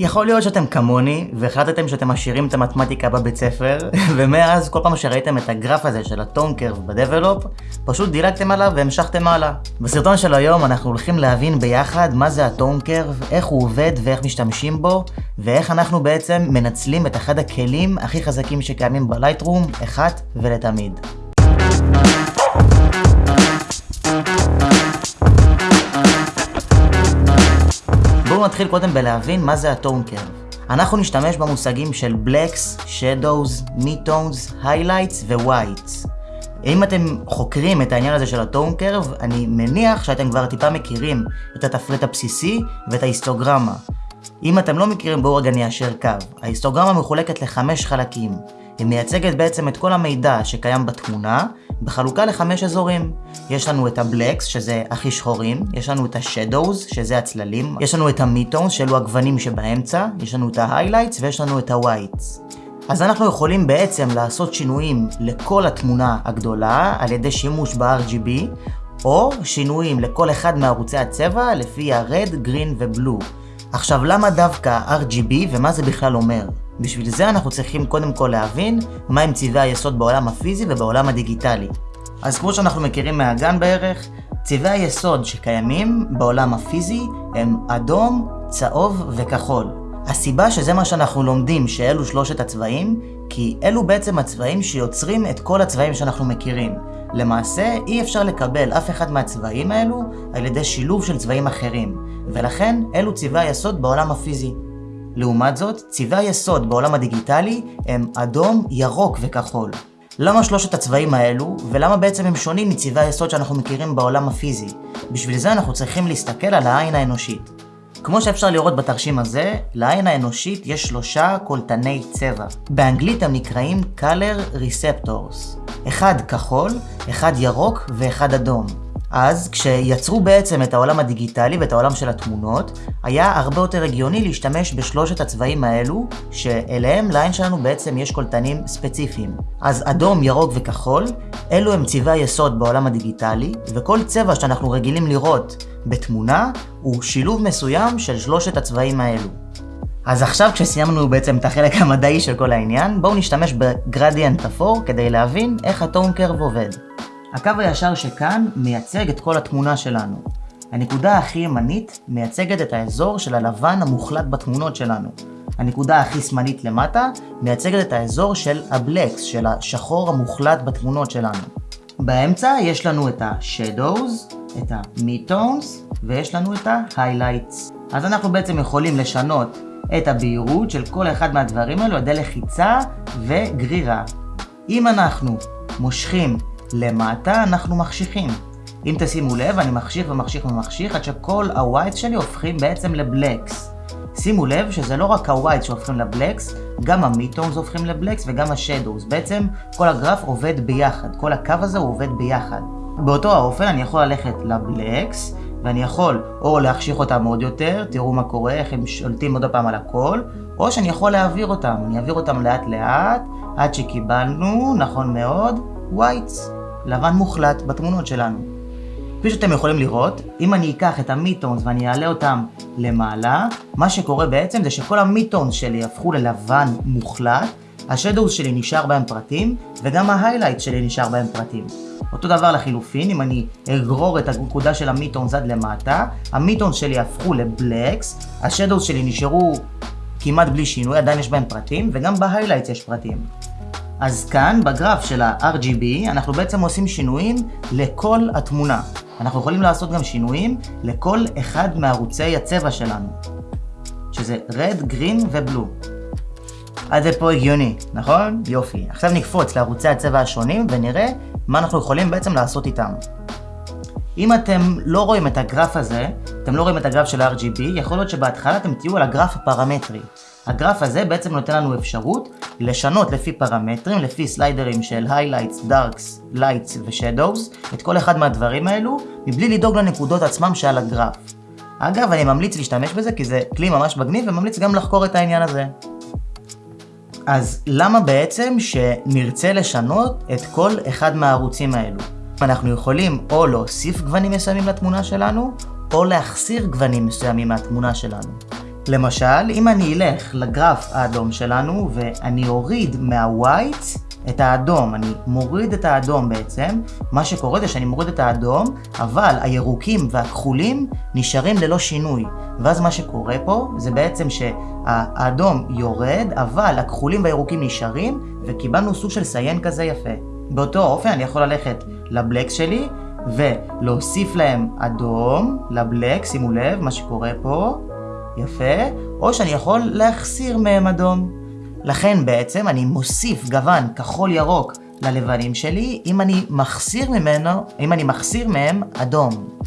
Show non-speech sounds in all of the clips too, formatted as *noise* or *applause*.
יכול להיות שאתם כמוני, והחלטתם שאתם משאירים את המתמטיקה בבית ספר, *laughs* ומאז כל פעם שראיתם את הגרף הזה של הטון קרב בדבלופ, פשוט דילגתם עליו והמשכתם הלאה. בסרטון של היום אנחנו הולכים להבין ביחד מה זה הטון קרב, איך הוא עובד ואיך משתמשים בו, ואיך אנחנו בעצם מנצלים את אחד הכלים הכי חזקים שקיימים בלייטרום, אחת ולתמיד. נתחיל קודם בלהבין מה זה ה tone curve. אנחנו נשתמש במושגים של blacks, shadows, midtones, highlights ו whites. אם אתם חוקרים את העניין הזה של ה tone curve, אני מניח שאתם כבר טיפה מכירים את התפריט הבסיסי ואת ההיסטוגרמה. אם אתם לא מכירים, בואו רגע ניישר קו. ההיסטוגרמה מחולקת לחמש חלקים. היא מייצגת בעצם את כל המידע שקיים בתמונה, בחלוקה לחמש אזורים. יש לנו את ה blacks, שזה הכי שחורים, יש לנו את ה shadows, שזה הצללים, יש לנו את ה midtones, שאלו הגוונים שבאמצע, יש לנו את ה highlights ויש לנו את ה whites. אז אנחנו יכולים בעצם לעשות שינויים לכל התמונה הגדולה על ידי שימוש ב-RGB, או שינויים לכל אחד מערוצי הצבע לפי ה red, green ו-blue. עכשיו, למה דווקא RGB ומה זה בכלל אומר? בשביל זה אנחנו צריכים קודם כל להבין מהם צבעי היסוד בעולם הפיזי ובעולם הדיגיטלי. אז כמו שאנחנו מכירים מהגן בערך, צבעי היסוד שקיימים בעולם הפיזי הם אדום, צהוב וכחול. הסיבה שזה מה שאנחנו לומדים שאלו שלושת הצבעים, כי אלו בעצם הצבעים שיוצרים את כל הצבעים שאנחנו מכירים. למעשה, אי אפשר לקבל אף אחד מהצבעים האלו על ידי שילוב של צבעים אחרים, ולכן אלו צבעי היסוד בעולם הפיזי. לעומת זאת, צבעי היסוד בעולם הדיגיטלי הם אדום, ירוק וכחול. למה שלושת הצבעים האלו, ולמה בעצם הם שונים מצבעי היסוד שאנחנו מכירים בעולם הפיזי? בשביל זה אנחנו צריכים להסתכל על העין האנושית. כמו שאפשר לראות בתרשים הזה, לעין האנושית יש שלושה קולטני צבע. באנגלית הם נקראים color receptors. אחד כחול, אחד ירוק ואחד אדום. אז כשיצרו בעצם את העולם הדיגיטלי ואת העולם של התמונות, היה הרבה יותר הגיוני להשתמש בשלושת הצבעים האלו, שאליהם לעין שלנו בעצם יש קולטנים ספציפיים. אז אדום, ירוק וכחול, אלו הם צבעי היסוד בעולם הדיגיטלי, וכל צבע שאנחנו רגילים לראות בתמונה, הוא שילוב מסוים של שלושת הצבעים האלו. אז עכשיו כשסיימנו בעצם את החלק המדעי של כל העניין, בואו נשתמש בגרדיאנט אפור כדי להבין איך הטון קרב עובד. הקו הישר שכאן מייצג את כל התמונה שלנו. הנקודה הכי ימנית מייצגת את האזור של הלבן המוחלט בתמונות שלנו. הנקודה הכי שמאלית למטה מייצגת את האזור של הבלקס, של השחור המוחלט בתמונות שלנו. באמצע יש לנו את ה-shadows, את ה-midtones, ויש לנו את ה-highlights. אז אנחנו בעצם יכולים לשנות את הבהירות של כל אחד מהדברים האלו על ידי לחיצה וגרירה. אם אנחנו מושכים למטה אנחנו מחשיכים. אם תשימו לב, אני מחשיך ומחשיך ומחשיך עד שכל הווייטס שלי הופכים בעצם לבלקס. שימו לב שזה לא רק ה whites שהופכים ל blacks, גם ה midtones הופכים ל blacks וגם ה shadows. בעצם כל הגרף עובד ביחד, כל הקו הזה הוא עובד ביחד. באותו האופן אני יכול ללכת ל blacks, ואני יכול או להחשיך אותם עוד יותר, תראו מה קורה, איך הם שולטים עוד פעם על הכל, או שאני יכול להעביר אותם, אני אעביר אותם לאט לאט, עד שקיבלנו, נכון מאוד, whites. לבן מוחלט בתמונות שלנו. כפי שאתם יכולים לראות, אם אני אקח את ה midtones ואני אעלה אותם למעלה, מה שקורה בעצם זה שכל ה midtones שלי הפכו ללבן מוחלט, ה shadows שלי נשאר בהם פרטים, וגם ה highlight שלי נשאר בהם פרטים. אותו דבר לחילופין, אם אני אגרור את הנקודה של ה midtones עד למטה, ה midtones שלי הפכו ל blacks, ה shadows שלי נשארו כמעט בלי שינוי, עדיין יש בהם פרטים, וגם ב highlight יש פרטים. אז כאן, בגרף של ה-RGB, אנחנו בעצם עושים שינויים לכל התמונה. אנחנו יכולים לעשות גם שינויים לכל אחד מערוצי הצבע שלנו, שזה red, green ו-blue. עד זה פה הגיוני, נכון? יופי. עכשיו נקפוץ לערוצי הצבע השונים ונראה מה אנחנו יכולים בעצם לעשות איתם. אם אתם לא רואים את הגרף הזה, אתם לא רואים את הגרף של ה-RGB, יכול להיות שבהתחלה אתם תהיו על הגרף הפרמטרי. הגרף הזה בעצם נותן לנו אפשרות לשנות לפי פרמטרים, לפי סליידרים של highlights, darks, lights ו-shadows, את כל אחד מהדברים האלו, מבלי לדאוג לנקודות עצמם שעל הגרף. אגב, אני ממליץ להשתמש בזה כי זה כלי ממש מגניב וממליץ גם לחקור את העניין הזה. אז למה בעצם שנרצה לשנות את כל אחד מהערוצים האלו? אנחנו יכולים או להוסיף גוונים מסוימים לתמונה שלנו, או להחסיר גוונים מסוימים מהתמונה שלנו. למשל, אם אני אלך לגרף האדום שלנו ואני אוריד מהווייט את האדום, אני מוריד את האדום בעצם, מה שקורה זה שאני מוריד את האדום, אבל הירוקים והכחולים נשארים ללא שינוי. ואז מה שקורה פה זה בעצם שהאדום יורד, אבל הכחולים והירוקים נשארים, וקיבלנו סוג של סיין כזה יפה. באותו אופן אני יכול ללכת לבלקס שלי, ולהוסיף להם אדום לבלק, שימו לב מה שקורה פה, יפה, או שאני יכול להחסיר מהם אדום. לכן בעצם אני מוסיף גוון כחול ירוק ללבנים שלי אם אני מחסיר ממנו, אם אני מחסיר מהם אדום.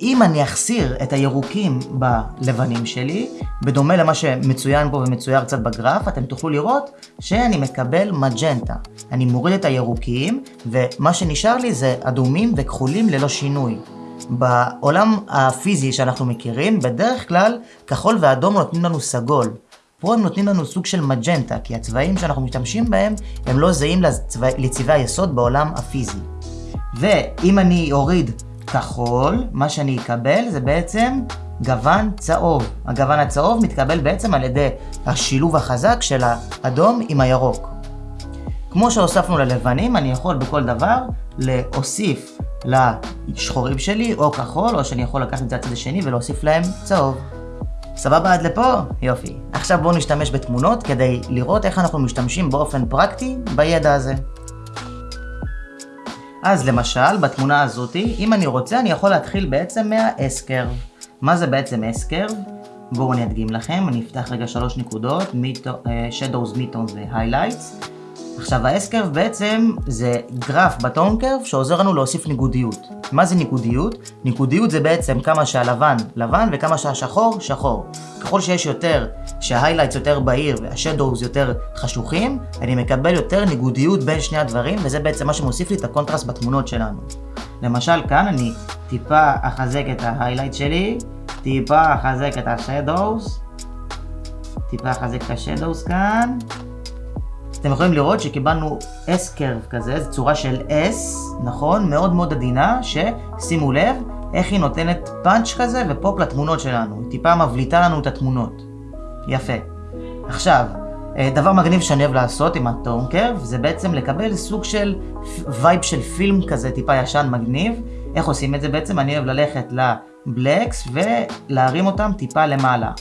אם אני אחסיר את הירוקים בלבנים שלי, בדומה למה שמצוין פה ומצויר קצת בגרף, אתם תוכלו לראות שאני מקבל מג'נטה. אני מוריד את הירוקים, ומה שנשאר לי זה אדומים וכחולים ללא שינוי. בעולם הפיזי שאנחנו מכירים, בדרך כלל כחול ואדום נותנים לנו סגול. פה הם נותנים לנו סוג של מג'נטה, כי הצבעים שאנחנו משתמשים בהם הם לא זהים לצבע... לצבעי היסוד בעולם הפיזי. ואם אני אוריד כחול, מה שאני אקבל זה בעצם גוון צהוב. הגוון הצהוב מתקבל בעצם על ידי השילוב החזק של האדום עם הירוק. כמו שהוספנו ללבנים, אני יכול בכל דבר להוסיף לשחורים שלי או כחול, או שאני יכול לקחת את זה לצד השני ולהוסיף להם צהוב. סבבה עד לפה? יופי. עכשיו בואו נשתמש בתמונות כדי לראות איך אנחנו משתמשים באופן פרקטי בידע הזה. אז למשל, בתמונה הזאתי, אם אני רוצה, אני יכול להתחיל בעצם מה-S-Curve. מה זה בעצם S-Curve? בואו אני אדגים לכם, אני אפתח רגע שלוש נקודות, אה, Shadows, Midtones ו-Highlights. עכשיו ה-S-Curve בעצם זה גרף בטון קרב שעוזר לנו להוסיף ניגודיות. מה זה ניגודיות? ניגודיות זה בעצם כמה שהלבן לבן וכמה שהשחור שחור. ככל שיש יותר, שה highlights יותר בהיר וה shadows יותר חשוכים, אני מקבל יותר ניגודיות בין שני הדברים וזה בעצם מה שמוסיף לי את הקונטרסט בתמונות שלנו. למשל כאן אני טיפה אחזק את ה highlight שלי, טיפה אחזק את ה shadows, טיפה אחזק את ה shadows כאן, אתם יכולים לראות שקיבלנו S-Curve כזה, זו צורה של S, נכון? מאוד מאוד עדינה, ששימו לב איך היא נותנת פאנץ' כזה ופופ לתמונות שלנו. היא טיפה מבליטה לנו את התמונות. יפה. עכשיו, אה, דבר מגניב שאני אוהב לעשות עם ה tone curve, זה בעצם לקבל סוג של vibe של פילם כזה טיפה ישן מגניב. איך עושים את זה בעצם? אני אוהב ללכת ל blacks ולהרים אותם טיפה למעלה.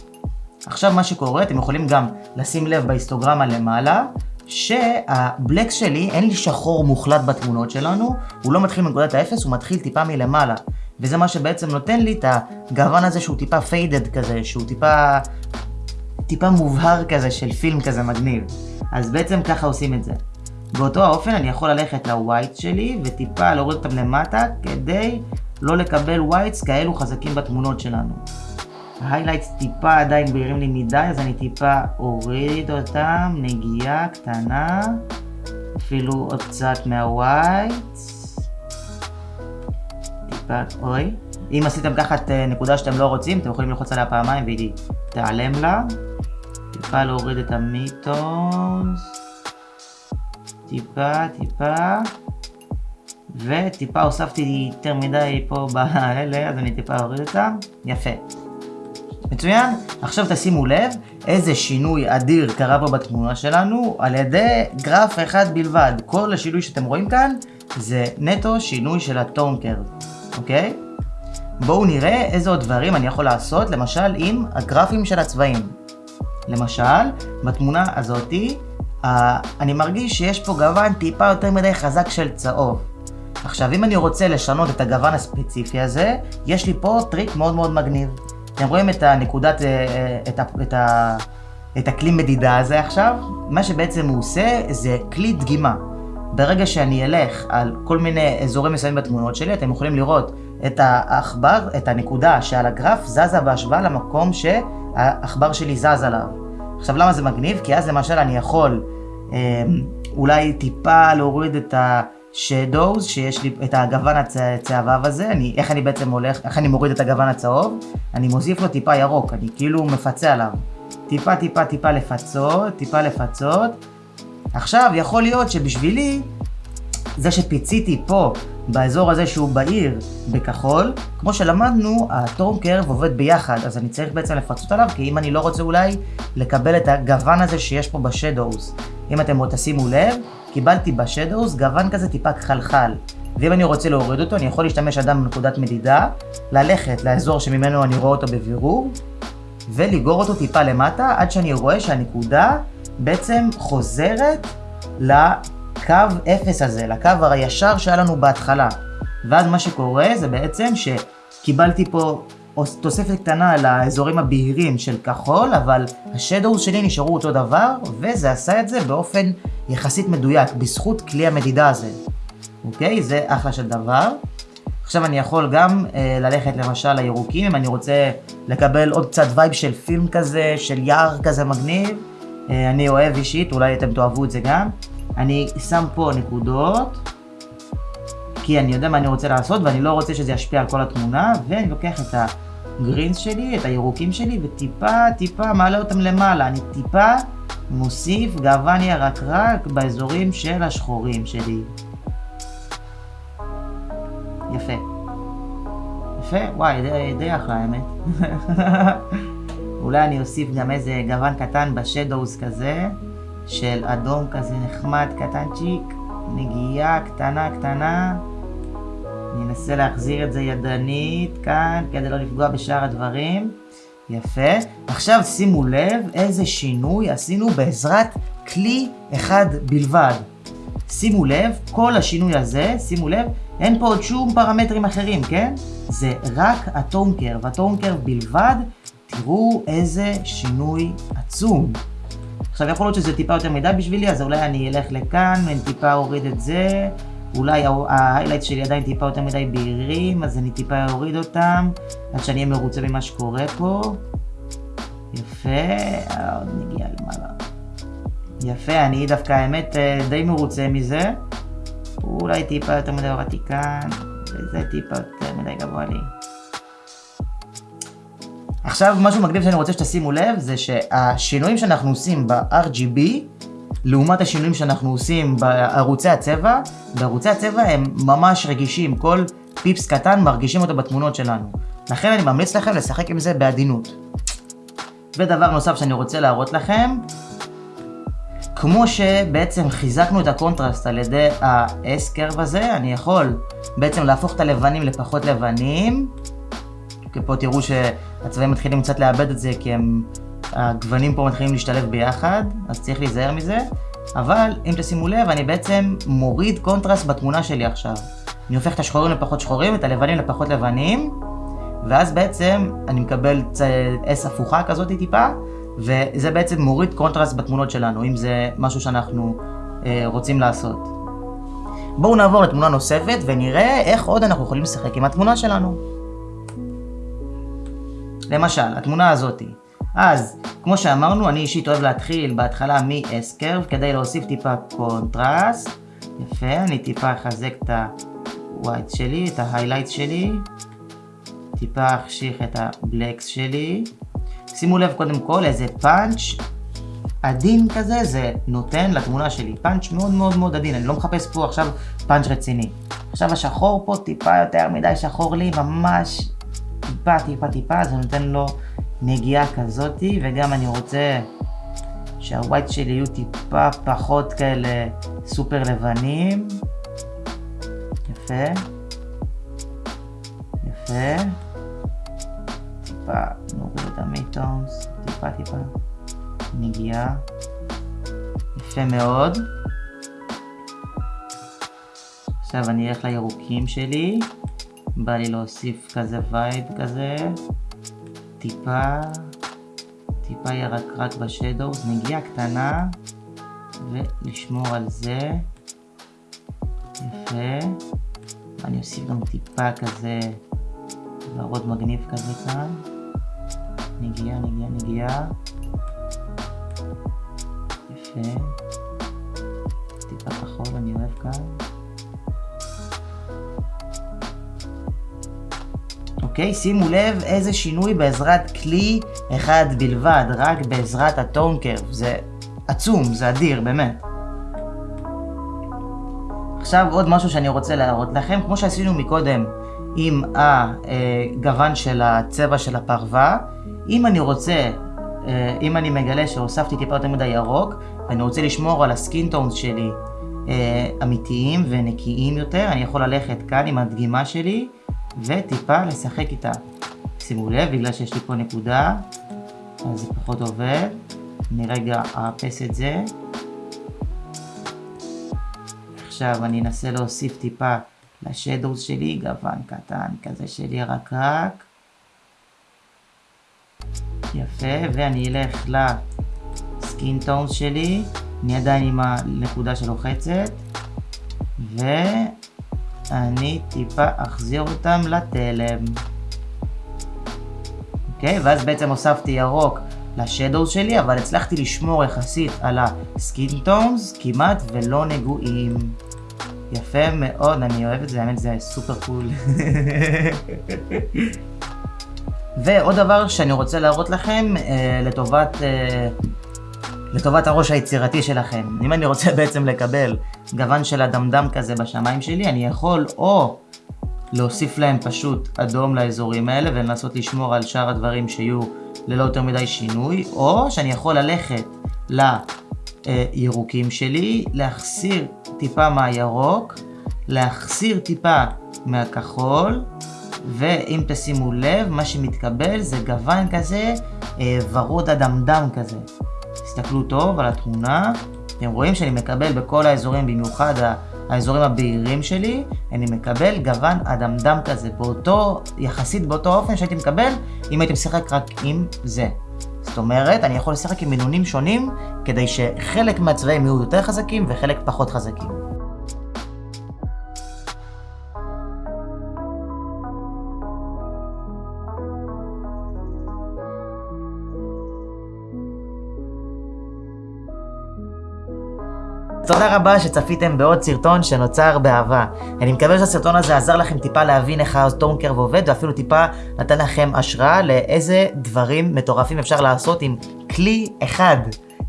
עכשיו מה שקורה, אתם יכולים גם לשים לב בהיסטוגרמה למעלה, שה blacks שלי, אין לי שחור מוחלט בתמונות שלנו, הוא לא מתחיל מנקודת האפס, הוא מתחיל טיפה מלמעלה. וזה מה שבעצם נותן לי את הגוון הזה שהוא טיפה faded כזה, שהוא טיפה... טיפה מובהר כזה של פילם כזה מגניב. אז בעצם ככה עושים את זה. באותו האופן אני יכול ללכת ל white שלי וטיפה להוריד אותם למטה כדי לא לקבל whites כאלו חזקים בתמונות שלנו. ה highlights טיפה עדיין בהירים לי מדי, אז אני טיפה אוריד אותם, נגיעה קטנה, אפילו עוד קצת מה whites. טיפה, אוי. אם עשיתם ככה את אה, נקודה שאתם לא רוצים, אתם יכולים ללחוץ עליה פעמיים והיא תיעלם לה. טיפה להוריד את ה midtones. טיפה, טיפה. וטיפה הוספתי יותר מדי פה *laughs* באלה, אז אני טיפה אוריד אותם. יפה. מצוין? עכשיו תשימו לב איזה שינוי אדיר קרה פה בתמונה שלנו על ידי גרף אחד בלבד. כל השינוי שאתם רואים כאן זה נטו שינוי של הטון קרב, אוקיי? בואו נראה איזה עוד דברים אני יכול לעשות למשל עם הגרפים של הצבעים. למשל, בתמונה הזאתי, אני מרגיש שיש פה גוון טיפה יותר מדי חזק של צהוב. עכשיו, אם אני רוצה לשנות את הגוון הספציפי הזה, יש לי פה טריק מאוד מאוד מגניב. אתם רואים את הנקודת, אה, אה, את, ה, את, ה, את הכלי מדידה הזה עכשיו? מה שבעצם הוא עושה זה כלי דגימה. ברגע שאני אלך על כל מיני אזורים מסוימים בתמונות שלי, אתם יכולים לראות את העכבר, את הנקודה שעל הגרף זזה בהשוואה למקום שהעכבר שלי זז עליו. עכשיו למה זה מגניב? כי אז למשל אני יכול אה, אולי טיפה להוריד את ה... shadows, שיש לי את הגוון הצהבהב הזה, אני, איך אני בעצם הולך, איך אני מוריד את הגוון הצהוב, אני מוסיף לו טיפה ירוק, אני כאילו מפצה עליו. טיפה טיפה טיפה לפצות, טיפה לפצות. עכשיו יכול להיות שבשבילי זה שפיציתי פה, באזור הזה שהוא בעיר, בכחול, כמו שלמדנו, הטורם קרב עובד ביחד, אז אני צריך בעצם לפצות עליו, כי אם אני לא רוצה אולי לקבל את הגוון הזה שיש פה בשדוז. אם אתם עוד תשימו לב, קיבלתי בשדוז גוון כזה טיפה חלחל. ואם אני רוצה להוריד אותו, אני יכול להשתמש אדם בנקודת מדידה, ללכת לאזור שממנו אני רואה אותו בבירור, ולגור אותו טיפה למטה, עד שאני רואה שהנקודה בעצם חוזרת לקו 0 הזה, לקו הישר שהיה לנו בהתחלה. ואז מה שקורה זה בעצם שקיבלתי פה תוספת קטנה לאזורים הבהירים של כחול, אבל ה shadows שלי נשארו אותו דבר, וזה עשה את זה באופן יחסית מדויק, בזכות כלי המדידה הזה. אוקיי? זה אחלה של דבר. עכשיו אני יכול גם אה, ללכת למשל לירוקים, אם אני רוצה לקבל עוד קצת vibe של פילם כזה, של יער כזה מגניב. אה, אני אוהב אישית, אולי אתם תאהבו את זה גם. אני שם פה נקודות, כי אני יודע מה אני רוצה לעשות ואני לא רוצה שזה ישפיע על כל התמונה, ואני לוקח את הגרינס שלי, את הירוקים שלי, וטיפה טיפה מעלה אותם למעלה. אני טיפה מוסיף גוון ירקרק באזורים של השחורים שלי. יפה. יפה? וואי, די, די אחלה האמת. *laughs* אולי אני אוסיף גם איזה גוון קטן בשדוז כזה, של אדום כזה נחמד קטנצ'יק, נגיעה קטנה קטנה. אני אנסה להחזיר את זה ידנית כאן, כדי לא לפגוע בשאר הדברים. יפה. עכשיו שימו לב איזה שינוי עשינו בעזרת כלי אחד בלבד. שימו לב, כל השינוי הזה, שימו לב, אין פה עוד שום פרמטרים אחרים, כן? זה רק הטון קרב בלבד, תראו איזה שינוי עצום. עכשיו יכול להיות שזה טיפה יותר מדי בשבילי, אז אולי אני אלך לכאן ואני טיפה אוריד את זה. אולי ההיילייט שלי עדיין טיפה יותר מדי בהירים, אז אני טיפה אוריד אותם, עד שאני אהיה מרוצה ממה שקורה פה. יפה, עוד נגיע למעלה. יפה, אני דווקא האמת אה, די מרוצה מזה. אולי טיפה יותר מדי הורדתי כאן, וזה טיפה יותר מדי גבוה לי. עכשיו משהו מגניב שאני רוצה שתשימו לב זה שהשינויים שאנחנו עושים ב-RGB לעומת השינויים שאנחנו עושים בערוצי הצבע, בערוצי הצבע הם ממש רגישים, כל פיפס קטן מרגישים אותו בתמונות שלנו. לכן אני ממליץ לכם לשחק עם זה בעדינות. ודבר נוסף שאני רוצה להראות לכם, כמו שבעצם חיזקנו את הקונטרסט על ידי ה S curve הזה, אני יכול בעצם להפוך את הלבנים לפחות לבנים. פה תראו שהצבעים מתחילים קצת לאבד את זה כי הם, הגוונים פה מתחילים להשתלב ביחד, אז צריך להיזהר מזה. אבל אם תשימו לב, אני בעצם מוריד קונטרסט בתמונה שלי עכשיו. אני הופך את השחורים לפחות שחורים, את הלבנים לפחות לבנים, ואז בעצם אני מקבל S הפוכה כזאת טיפה, וזה בעצם מוריד קונטרסט בתמונות שלנו, אם זה משהו שאנחנו אה, רוצים לעשות. בואו נעבור לתמונה נוספת ונראה איך עוד אנחנו יכולים לשחק עם התמונה שלנו. למשל, התמונה הזאתי. אז, כמו שאמרנו, אני אישית אוהב להתחיל בהתחלה מ-S curve כדי להוסיף טיפה קונטרסט. יפה, אני טיפה אחזק את ה white שלי, את ה highlights שלי. טיפה אחשיך את ה blacks שלי. שימו לב קודם כל איזה פאנץ' עדין כזה זה נותן לתמונה שלי. פאנץ' מאוד מאוד מאוד עדין, אני לא מחפש פה עכשיו פאנץ' רציני. עכשיו השחור פה טיפה יותר מדי שחור לי, ממש טיפה טיפה טיפה, זה נותן לו נגיעה כזאתי, וגם אני רוצה שהווייט שלי יהיו טיפה פחות כאלה סופר לבנים. יפה. יפה. טיפה נוריד את ה midtones, טיפה טיפה נגיעה. יפה מאוד. עכשיו אני אלך לירוקים שלי. בא לי להוסיף כזה וייב כזה. טיפה, טיפה ירקרק ב shadows, נגיעה קטנה, ולשמור על זה. יפה. אני אוסיף גם טיפה כזה ורוד מגניב כזה כאן. נגיעה, נגיעה, נגיעה. יפה. אוקיי? שימו לב איזה שינוי בעזרת כלי אחד בלבד, רק בעזרת הטון קרב. זה עצום, זה אדיר, באמת. עכשיו עוד משהו שאני רוצה להראות לכם, כמו שעשינו מקודם עם הגוון של הצבע של הפרווה, אם אני רוצה, אה, אם אני מגלה שהוספתי טיפה יותר מדי ירוק, ואני רוצה לשמור על הסקינטונס שלי אה, אמיתיים ונקיים יותר, אני יכול ללכת כאן עם הדגימה שלי וטיפה לשחק איתה. שימו לב, בגלל שיש לי פה נקודה, אז זה פחות עובד. אני רגע אאפס את זה. עכשיו אני אנסה להוסיף טיפה לשדוס שלי, גוון קטן כזה של ירקרק. יפה, ואני אלך לסקין טונס שלי, אני עדיין עם הנקודה שלוחצת, ואני טיפה אחזיר אותם לתלם. אוקיי, ואז בעצם הוספתי ירוק לשדוס שלי, אבל הצלחתי לשמור יחסית על ה skin tones כמעט ולא נגועים. יפה מאוד, אני אוהב את זה, האמת זה super cool. *laughs* ועוד דבר שאני רוצה להראות לכם אה, לטובת, אה, לטובת הראש היצירתי שלכם. אם אני רוצה *laughs* בעצם לקבל גוון של אדמדם כזה בשמיים שלי, אני יכול או להוסיף להם פשוט אדום לאזורים האלה ולנסות לשמור על שאר הדברים שיהיו ללא יותר מדי שינוי, או שאני יכול ללכת לירוקים שלי, להחסיר טיפה מהירוק, להחסיר טיפה מהכחול, ואם תשימו לב, מה שמתקבל זה גוון כזה אה, ורוד אדמדם כזה. תסתכלו טוב על התמונה, אתם רואים שאני מקבל בכל האזורים, במיוחד האזורים הבהירים שלי, אני מקבל גוון אדמדם כזה, באותו, יחסית באותו אופן שהייתי מקבל אם הייתי משחק רק עם זה. זאת אומרת, אני יכול לשחק עם מינונים שונים כדי שחלק מהצבעים יהיו יותר חזקים וחלק פחות חזקים. תודה רבה שצפיתם בעוד סרטון שנוצר באהבה. אני מקווה שהסרטון הזה עזר לכם טיפה להבין איך הטורנקרב עובד, ואפילו טיפה נתן לכם השראה לאיזה דברים מטורפים אפשר לעשות עם כלי אחד.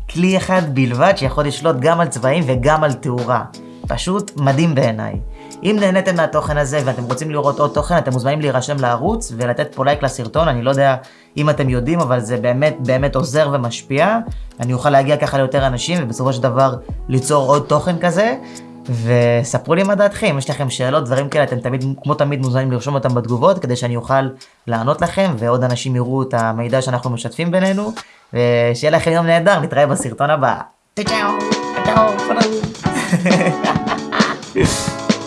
כלי אחד בלבד שיכול לשלוט גם על צבעים וגם על תאורה. פשוט מדהים בעיניי. אם נהניתם מהתוכן הזה ואתם רוצים לראות עוד תוכן, אתם מוזמנים להירשם לערוץ ולתת פה לייק לסרטון, אני לא יודע אם אתם יודעים, אבל זה באמת באמת עוזר ומשפיע. אני אוכל להגיע ככה ליותר אנשים ובסופו של דבר ליצור עוד תוכן כזה. וספרו לי מה דעתכם, אם יש לכם שאלות, דברים כאלה, אתם תמיד, כמו תמיד מוזמנים לרשום אותם בתגובות, כדי שאני אוכל לענות לכם, ועוד אנשים יראו את המידע שאנחנו משתפים בינינו, ושיהיה לכם יום נהדר, נתראה בסרטון הבא. צ'או, צ'או. Peace.